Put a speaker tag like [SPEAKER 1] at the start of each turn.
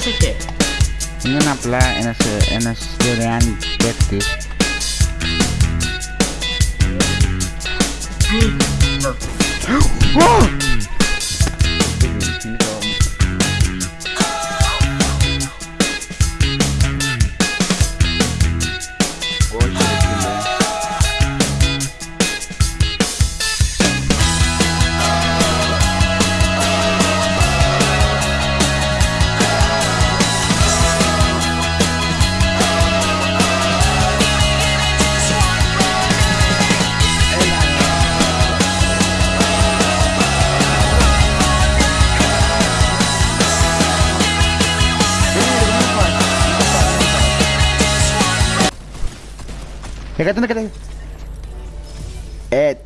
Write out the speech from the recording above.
[SPEAKER 1] Terus sih.
[SPEAKER 2] Ini napla, enas, enas, derean, beti. Wah! Nekate, nekate. Eh,